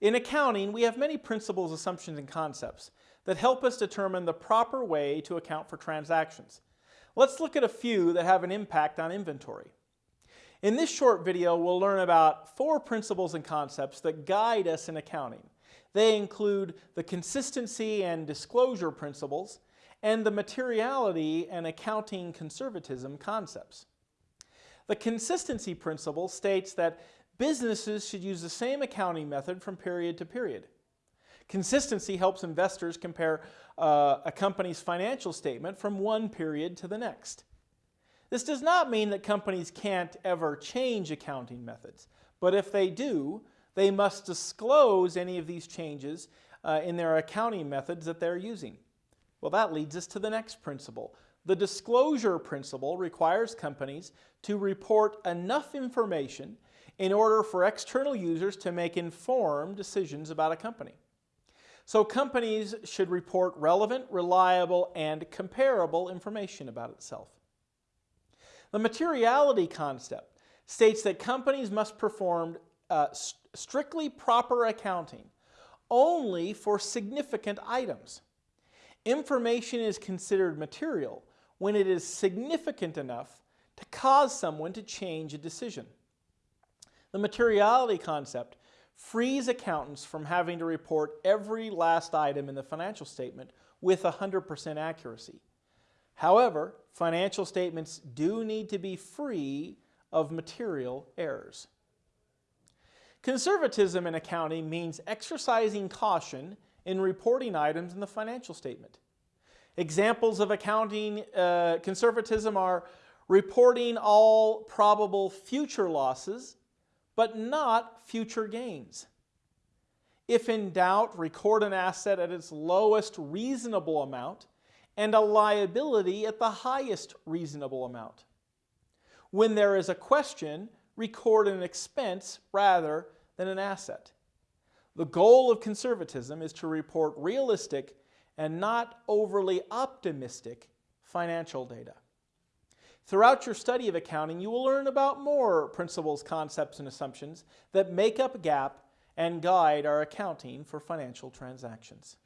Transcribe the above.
In accounting, we have many principles, assumptions, and concepts that help us determine the proper way to account for transactions. Let's look at a few that have an impact on inventory. In this short video, we'll learn about four principles and concepts that guide us in accounting. They include the consistency and disclosure principles and the materiality and accounting conservatism concepts. The consistency principle states that businesses should use the same accounting method from period to period. Consistency helps investors compare uh, a company's financial statement from one period to the next. This does not mean that companies can't ever change accounting methods, but if they do, they must disclose any of these changes uh, in their accounting methods that they're using. Well, that leads us to the next principle. The disclosure principle requires companies to report enough information in order for external users to make informed decisions about a company. So companies should report relevant, reliable, and comparable information about itself. The materiality concept states that companies must perform uh, strictly proper accounting only for significant items. Information is considered material when it is significant enough to cause someone to change a decision. The materiality concept frees accountants from having to report every last item in the financial statement with 100% accuracy. However, financial statements do need to be free of material errors. Conservatism in accounting means exercising caution in reporting items in the financial statement. Examples of accounting uh, conservatism are reporting all probable future losses but not future gains. If in doubt, record an asset at its lowest reasonable amount and a liability at the highest reasonable amount. When there is a question, record an expense rather than an asset. The goal of conservatism is to report realistic and not overly optimistic financial data. Throughout your study of accounting, you will learn about more principles, concepts, and assumptions that make up GAAP and guide our accounting for financial transactions.